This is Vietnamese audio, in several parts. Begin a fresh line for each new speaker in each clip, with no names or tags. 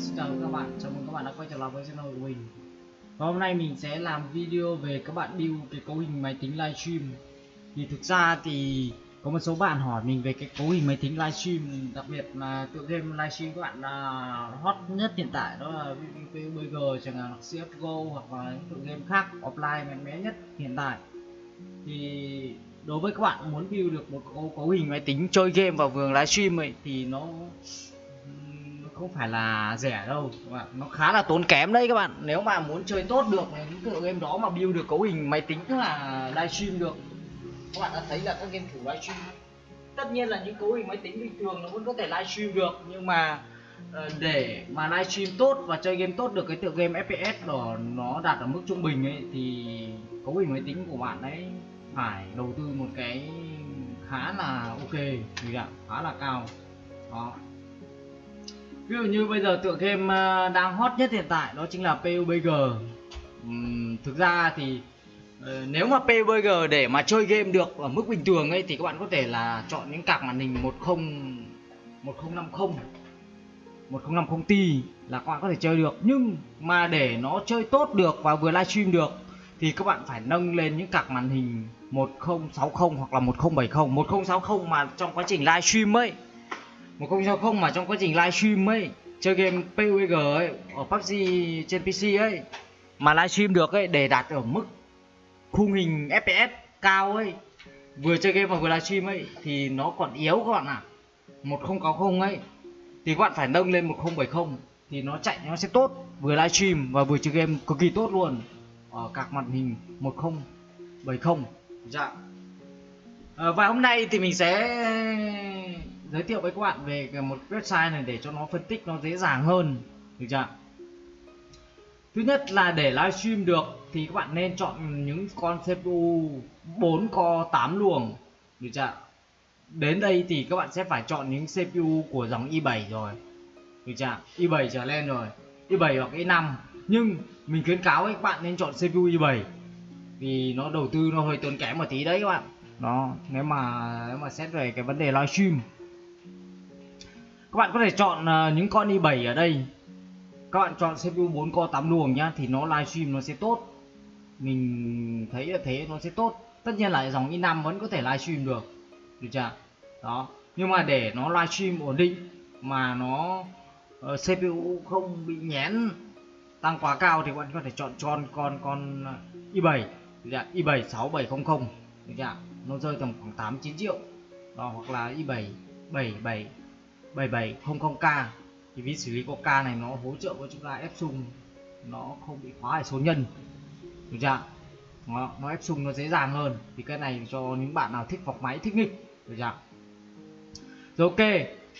xin chào các bạn, chào mừng các bạn đã quay trở lại với channel của mình. Và hôm nay mình sẽ làm video về các bạn build cái cấu hình máy tính livestream. Thì thực ra thì có một số bạn hỏi mình về cái cấu hình máy tính livestream Đặc biệt là tựa game livestream các bạn là hot nhất hiện tại đó là PUBG chẳng hạn CSGO hoặc là những tựa game khác offline mạnh mẽ nhất hiện tại. Thì đối với các bạn muốn build được một cấu, cấu hình máy tính chơi game vào vườn livestream ấy thì nó không phải là rẻ đâu. Các bạn nó khá là tốn kém đấy các bạn. Nếu mà muốn chơi tốt được những tựa game đó mà build được cấu hình máy tính là livestream được. Các bạn đã thấy là các game thủ livestream. Tất nhiên là những cấu hình máy tính bình thường nó vẫn có thể livestream được, nhưng mà ờ, để mà livestream tốt và chơi game tốt được cái tựa game FPS đó nó đạt ở mức trung bình ấy, thì cấu hình máy tính của bạn ấy phải đầu tư một cái khá là ok gì ạ, khá là cao. Đó ví dụ như bây giờ tựa game ờ, đang hot nhất hiện tại đó chính là PUBG uhm, thực ra thì ờ, nếu mà PUBG để mà chơi game được ở mức bình thường ấy thì các bạn có thể là chọn những card màn hình 10 1050 1050 Ti là các bạn có thể chơi được. Nhưng mà để nó chơi tốt được và vừa livestream được thì các bạn phải nâng lên những card màn hình 1060 hoặc là 1070 1060 mà trong quá trình livestream ấy 1060 mà trong quá trình livestream ấy chơi game PUBG ấy ở PUBG trên PC ấy mà livestream được ấy để đạt ở mức khung hình FPS cao ấy vừa chơi game và vừa livestream ấy thì nó còn yếu các bạn ạ. À. 1060 ấy thì các bạn phải nâng lên 1070 thì nó chạy nó sẽ tốt. Vừa livestream và vừa chơi game cực kỳ tốt luôn ở các màn hình 1070 dạ. À, và hôm nay thì mình sẽ giới thiệu với các bạn về một website này để cho nó phân tích nó dễ dàng hơn. Được chưa thứ nhất là để livestream được thì các bạn nên chọn những con CPU 4 core 8 luồng. Được chưa đến đây thì các bạn sẽ phải chọn những CPU của dòng i7 rồi. Được chưa i7 trở lên rồi. i7 hoặc i5 nhưng mình khuyến cáo các bạn nên chọn CPU i7 vì nó đầu tư nó hơi tốn kém một tí đấy các bạn. Đó, nếu mà nếu mà xét về cái vấn đề livestream các bạn có thể chọn à, những con i7 ở đây. Các bạn chọn CPU 4 core 8 luồng nhá thì nó livestream nó sẽ tốt. Mình thấy là thế nó sẽ tốt. Tất nhiên là dòng i5 vẫn có thể livestream được. Được chưa? Đó. Nhưng mà để nó livestream ổn định mà nó ờ, uh, CPU không bị nhén tăng quá cao thì bạn có thể chọn con con con à, i7 được chưa? i7 6700 được chưa? Nó rơi tầm khoảng 8 9 triệu. Đó hoặc là i7 77 7700K thì ví xử lý có K này nó hỗ trợ cho chúng ta ép xung nó không bị khóa ở số nhân. Được chưa nó, nó ép xung nó dễ dàng hơn. Thì cái này cho những bạn nào thích phọc máy thích nghịch. Được chưa rồi ok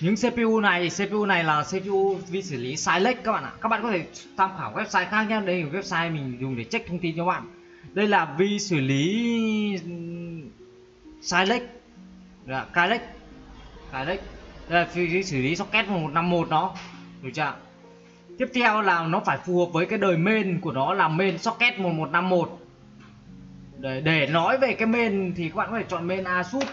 những CPU này CPU này là CPU vi xử lý Silex các bạn ạ. Các bạn có thể tham khảo website khác nhé. Đây là website mình dùng để check thông tin cho bạn. Đây là vi xử lý Silex là Silex Silex đây là xử lý socket 1151 nó được chưa tiếp theo là nó phải phù hợp với cái đời main của nó là main socket 1151 để, để nói về cái main thì các bạn có thể chọn main Asus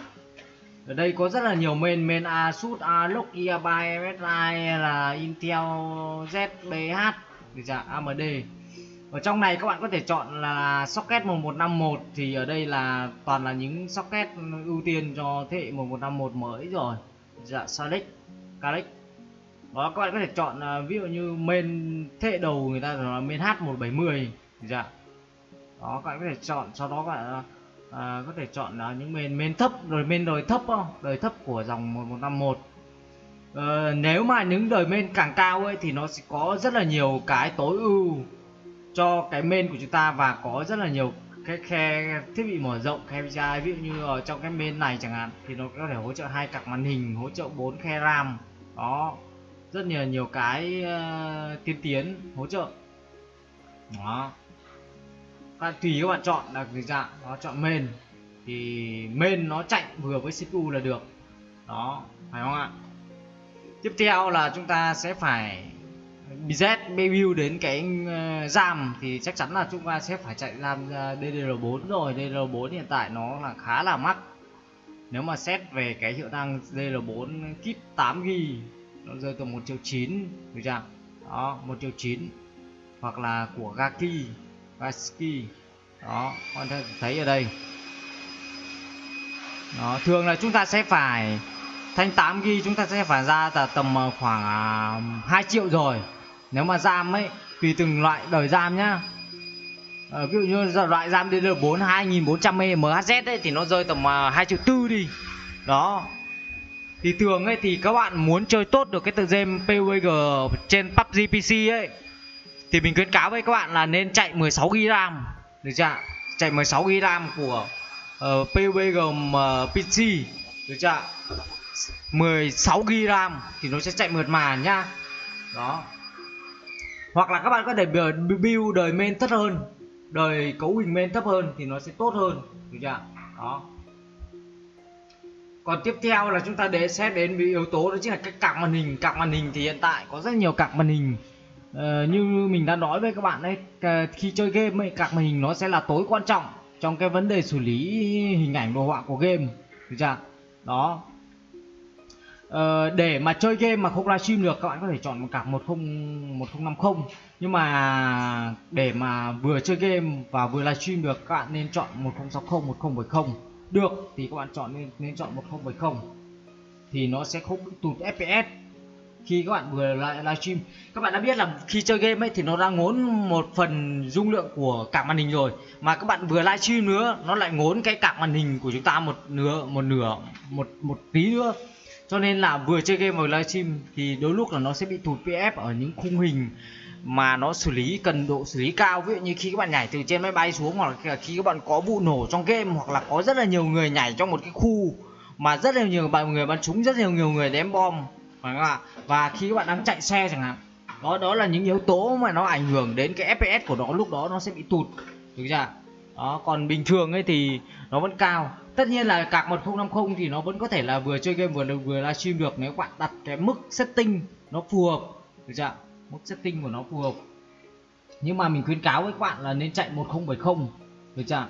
ở đây có rất là nhiều main main Asus Alok Gigabyte MSI là Intel ZBH được chưa AMD ở trong này các bạn có thể chọn là socket 1151 thì ở đây là toàn là những socket ưu tiên cho thế hệ 1151 mới rồi dạng salix, calix, đó các bạn có thể chọn à, ví dụ như main thế đầu người ta là main H170 dạ. Đó các bạn có thể chọn sau đó các bạn à, à có thể chọn là những main main thấp rồi main đời thấp không? Đời thấp của dòng 1151 uh, ờ, nếu mà những đời main càng cao ấy thì nó sẽ có rất là nhiều cái tối ưu cho cái main của chúng ta và có rất là nhiều cái khe thiết bị mở rộng khe PCI ví dụ như ở trong cái bên này chẳng hạn thì nó có thể hỗ trợ hai cặp màn hình hỗ trợ 4 khe RAM. Đó rất nhiều nhiều cái uh, tiên tiến hỗ trợ. Đó. Các tùy các bạn chọn là gì dạng nó chọn main thì main nó chạy vừa với CPU là được. Đó phải không ạ? Tiếp theo là chúng ta sẽ phải BZ Bayview đến cái ờ, giam thì chắc chắn là chúng ta sẽ phải chạy làm DDR4 rồi. DDR4 hiện tại nó là khá là mắc. Nếu mà xét về cái hiệu năng DDR4 kit 8GB nó rơi tầm 1 triệu 9 được chưa? Đó 1 triệu 9 hoặc là của Gaki Gaski đó, con thấy ở đây. Đó, thường là chúng ta sẽ phải, thanh 8 ghi chúng ta sẽ phải ra là tầm ờ, khoảng à, 2 triệu rồi nếu mà RAM ấy tùy từng loại đời RAM nhá. À, ví dụ như loại RAM DDR4 2400 MHz ấy thì nó rơi tầm à, 2 triệu tư đi. Đó. Thì thường ấy thì các bạn muốn chơi tốt được cái tựa game PUBG trên PUBG PC ấy thì mình khuyến cáo với các bạn là nên chạy 16 GB RAM. Được chưa chạy 16 GB RAM của ờ, uh, PUBG uh, PC được chưa 16 GB RAM thì nó sẽ chạy mượt mà nhá. Đó hoặc là các bạn có thể build đời main thấp hơn đời cấu hình main thấp hơn thì nó sẽ tốt hơn được chưa? Đó. Còn tiếp theo là chúng ta để xét đến yếu tố đó chính là cái cặp màn hình. Cặp màn hình thì hiện tại có rất nhiều cặp màn hình. Ờ, như mình đã nói với các bạn đấy khi chơi game ấy, cạc màn hình nó sẽ là tối quan trọng trong cái vấn đề xử lý hình ảnh đồ họa của game được chưa? Đó. Ờ, để mà chơi game mà không livestream được, các bạn có thể chọn một cạc 10 1050 nhưng mà để mà vừa chơi game và vừa livestream được, các bạn nên chọn 1060 1070 được, thì các bạn chọn nên nên chọn 1070 thì nó sẽ không tụt fps khi các bạn vừa lại livestream, các bạn đã biết là khi chơi game ấy thì nó đang ngốn một phần dung lượng của cả màn hình rồi. Mà các bạn vừa livestream nữa, nó lại ngốn cái cả màn hình của chúng ta một nửa một nửa, một một tí nữa cho nên là vừa chơi game vừa livestream thì đôi lúc là nó sẽ bị tụt pf ở những khung hình mà nó xử lý, cần độ xử lý cao. Ví dụ như khi các bạn nhảy từ trên máy bay xuống hoặc là khi các bạn có vụ nổ trong game hoặc là có rất là nhiều người nhảy trong một cái khu mà rất là nhiều bạn, người bắn súng, rất là nhiều người ném bom, phải không ạ? Và khi các bạn đang chạy xe chẳng hạn, đó đó là những yếu tố mà nó ảnh hưởng đến cái fps của nó, lúc đó nó sẽ bị tụt, được chưa? Đó, còn bình thường ấy thì nó vẫn cao tất nhiên là cạc 1050 thì nó vẫn có thể là vừa chơi game vừa vừa livestream được nếu bạn đặt cái mức setting nó phù hợp. Được chưa mức setting của nó phù hợp. Nhưng mà mình khuyến cáo với các bạn là nên chạy 1070 được chưa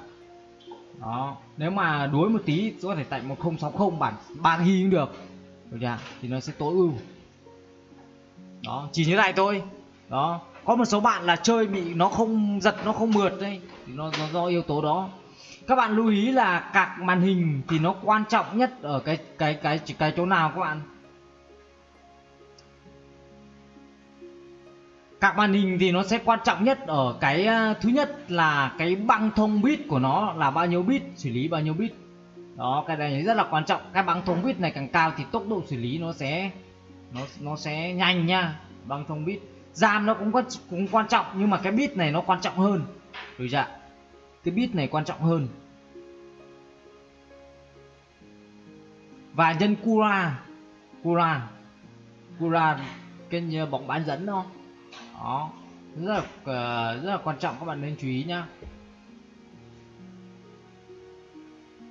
đó. Nếu mà đuối một tí có thể chạy 1060 bản 3 ghi cũng được. Được chưa thì nó sẽ tối ưu. Đó chỉ như này thôi. Đó. Có một số bạn là chơi bị nó không giật nó không mượt đây. Thì nó, nó do yếu tố đó các bạn lưu ý là cạc màn hình thì nó quan trọng nhất ở cái cái cái cái, cái chỗ nào các bạn? Cạc màn hình thì nó sẽ quan trọng nhất ở cái à, thứ nhất là cái băng thông bit của nó là bao nhiêu bit xử lý bao nhiêu bit đó cái này rất là quan trọng. Cái băng thông bit này càng cao thì tốc độ xử lý nó sẽ nó nó sẽ nhanh nha băng thông bit RAM nó cũng có cũng quan trọng nhưng mà cái bit này nó quan trọng hơn. Được chưa cái bit này quan trọng hơn. Và nhân Cura Cura Cura kênh bóng bán dẫn đó. Đó, rất là ờ, rất là quan trọng, các bạn nên chú ý nhá.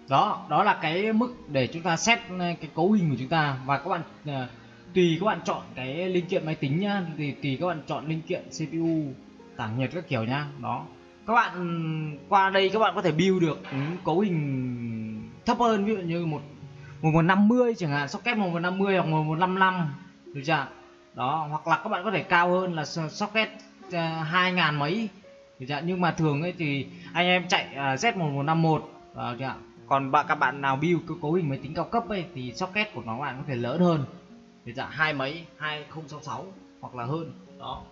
Đó đó là cái mức để chúng ta xét ờ, cái cấu hình của chúng ta. Và các bạn ờ, tùy các bạn chọn cái linh kiện máy tính nhá thì tùy các bạn chọn linh kiện CPU tản nhiệt các kiểu nhá. Đó các bạn qua đây các bạn có thể build được ừ, cấu hình thấp hơn ví dụ như một một một năm mươi chẳng hạn socket một một năm mươi hoặc một một năm năm được chưa đó hoặc là các bạn có thể cao hơn là socket uh, hai ngàn mấy được chưa? nhưng mà thường ấy thì anh em chạy uh, Z một một năm một ờ, còn bạn các bạn nào build cái cấu hình máy tính cao cấp ấy thì socket của nó bạn có thể lớn hơn được chưa? hai mấy hai không sáu sáu hoặc là hơn đó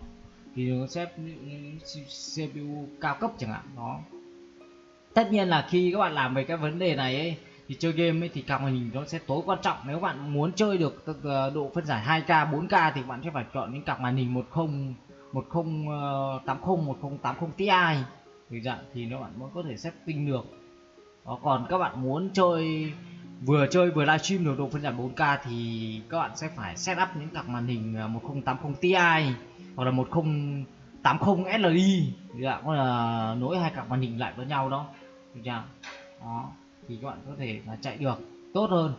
thì nó sẽ CPU cao cấp chẳng hạn đó. Tất nhiên là khi các bạn làm về cái vấn đề này ấy thì chơi game ấy thì card màn hình nó sẽ tối quan trọng. Nếu bạn muốn chơi được độ phân giải 2K 4K thì bạn sẽ phải chọn những card màn hình 10 1080 1080 Ti. Thì dạng thì nó bạn mới có thể setting được. Đó, còn các bạn muốn chơi vừa chơi vừa livestream được độ phân giải 4K thì các bạn sẽ phải setup những cặp màn hình à, 1080ti hoặc là 1080 Li dạng là nối hai cặp màn hình lại với nhau đó. Được chưa? Đó. Thì các bạn có thể là chạy được. Tốt hơn.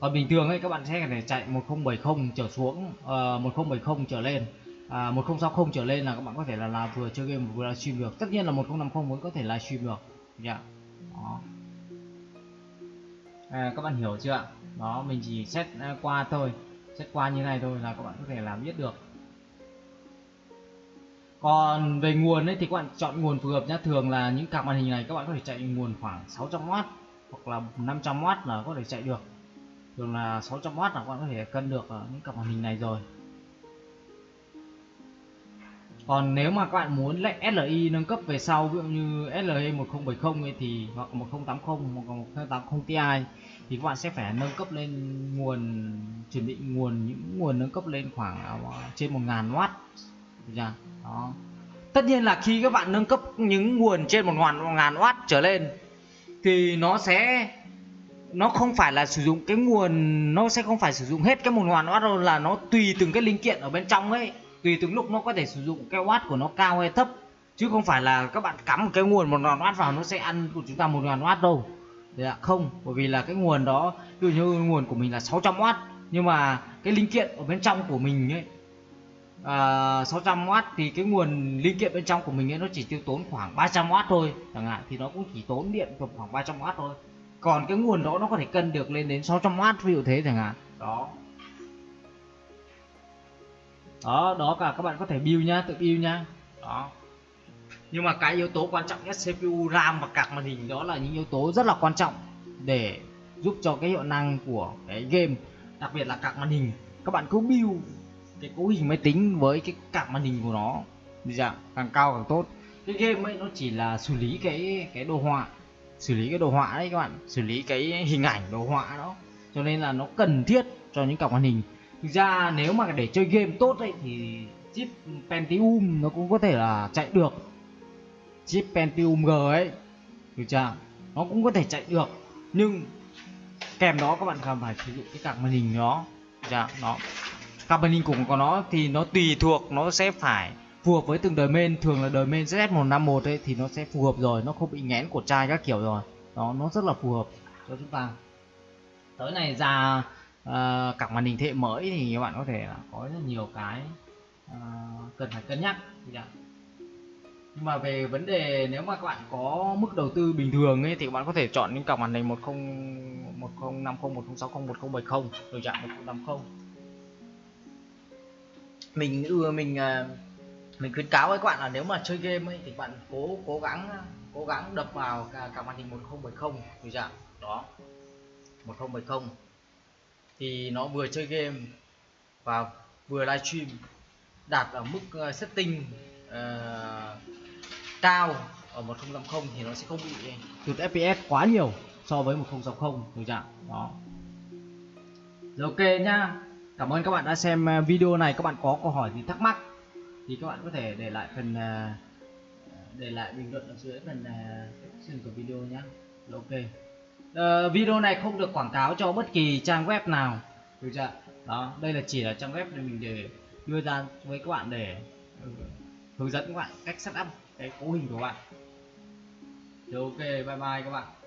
Còn bình thường ấy các bạn sẽ phải chạy 1070 trở xuống ờ, uh, 1070 trở lên. À, 1060 trở lên là các bạn có thể là, là vừa chơi game vừa livestream được. Tất nhiên là 1050 vẫn có thể livestream được. Yeah. đó à, các bạn hiểu chưa ạ? Đó mình chỉ xét à, qua thôi. Xét qua như này thôi là các bạn có thể làm biết được. Còn về nguồn ấy thì các bạn chọn nguồn phù hợp nhé thường là những cặp màn hình này các bạn có thể chạy nguồn khoảng 600W hoặc là 500W là có thể chạy được. Thường là 600W là các bạn có thể cân được à, những cặp màn hình này rồi còn nếu mà các bạn muốn lại SLI nâng cấp về sau, ví dụ như SLI 1070 ấy, thì hoặc 1080 hoặc 1080 Ti, thì các bạn sẽ phải nâng cấp lên nguồn, chuẩn bị nguồn, những nguồn nâng cấp lên khoảng à, trên 1000W chưa? đó. Tất nhiên là khi các bạn nâng cấp những nguồn trên một ngàn ngàn watt trở lên, thì nó sẽ, nó không phải là sử dụng cái nguồn, nó sẽ không phải sử dụng hết cái một ngàn watt đâu, là nó tùy từng cái linh kiện ở bên trong ấy tùy từng lúc nó có thể sử dụng cái watt của nó cao hay thấp. Chứ không phải là các bạn cắm một cái nguồn một ngàn watt vào nó sẽ ăn của chúng ta một ngàn watt đâu. Đấy ạ, không bởi vì là cái nguồn đó ví dụ như nguồn của mình là 600W nhưng mà cái linh kiện ở bên trong của mình ấy à, 600W thì cái nguồn linh kiện bên trong của mình ấy nó chỉ tiêu tốn khoảng 300W thôi chẳng hạn thì nó cũng chỉ tốn điện khoảng 300W thôi. Còn cái nguồn đó nó có thể cân được lên đến 600W ví dụ thế chẳng hạn. Đó đó đó cả các bạn có thể build nhá, tự build nhá. Đó. Nhưng mà cái yếu tố quan trọng nhất CPU RAM và card màn hình đó là những yếu tố rất là quan trọng để giúp cho cái hiệu năng của cái game, đặc biệt là card màn hình. Các bạn cứ build cái cấu hình máy tính với cái card màn hình của nó. Dạng càng cao càng tốt. Cái game ấy nó chỉ là xử lý cái cái đồ họa, xử lý cái đồ họa đấy các bạn, xử lý cái hình ảnh đồ họa đó. Cho nên là nó cần thiết cho những card màn hình thực ra nếu mà để chơi game tốt ấy, thì chip Pentium nó cũng có thể là chạy được. Chip Pentium G ấy, được chưa? Nó cũng có thể chạy được. Nhưng kèm đó các bạn cần phải sử dụng cái card màn hình nó dạ nó card màn hình của nó thì nó tùy thuộc, nó sẽ phải phù hợp với từng đời main. Thường là đời main ZS151 ấy, thì nó sẽ phù hợp rồi, nó không bị nghẽn của chai các kiểu rồi. Đó, nó rất là phù hợp cho chúng ta. Tới này già Ờ, uh, card màn hình thế hệ mới thì các bạn có thể là có rất nhiều cái uh, cần phải cân nhắc nhưng mà về vấn đề nếu mà các bạn có mức đầu tư bình thường ấy thì các bạn có thể chọn những cặp màn hình 10 1050 1060 1070 rồi chạm 1080 mình ưa mình ờ, mình khuyến cáo với các bạn là nếu mà chơi game ấy thì bạn cố cố gắng cố gắng đập vào cả, cả màn hình 1070 rồi chạm đó. 1070 thì nó vừa chơi game và vừa livestream đạt ở mức ờ, setting uh, cao ở 1080 thì nó sẽ không bị tụt FPS quá nhiều so với 1060 được chưa đó. Rồi ok nhá. Cảm ơn các bạn đã xem ờ, video này. Các bạn có câu hỏi gì thắc mắc thì các bạn có thể để lại phần để lại bình luận ở dưới phần description của video nhé ok uh, video này không được quảng cáo cho bất kỳ trang web nào. Được chưa? Đó đây là chỉ là trang web để mình để đưa ra với các bạn để ừ, hướng dẫn các bạn cách setup cái cấu hình của bạn. Được, ok bye bye các bạn.